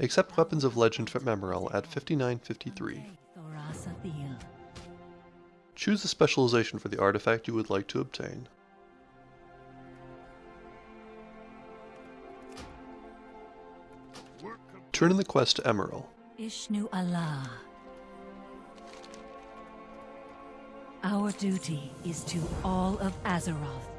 Accept Weapons of Legend from Emmarel at 5953. Choose a specialization for the artifact you would like to obtain. Turn in the quest to Emmarel. Ishnu Allah. Our duty is to all of Azeroth.